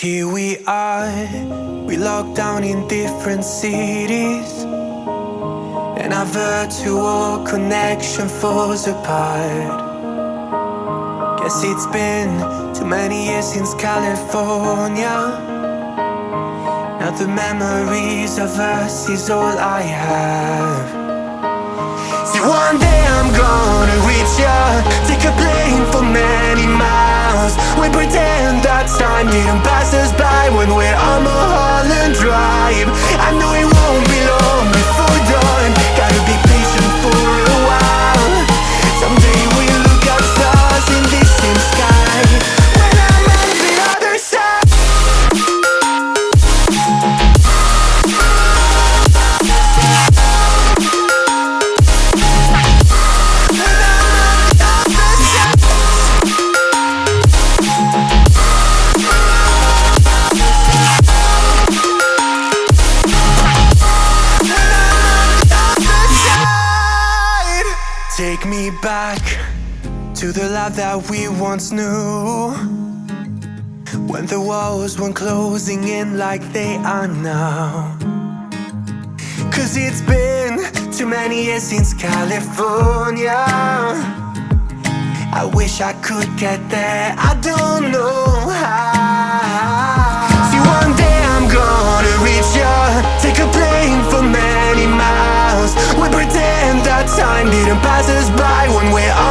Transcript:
Here we are, we locked down in different cities. And our virtual connection falls apart. Guess it's been too many years since California. Now the memories of us is all I have. See one day I'm gonna reach ya that time didn't pass us by When we're on Mulholland Drive. I know it Take me back to the life that we once knew. When the walls weren't closing in like they are now. Cause it's been too many years since California. I wish I could get there, I don't know how us by When we're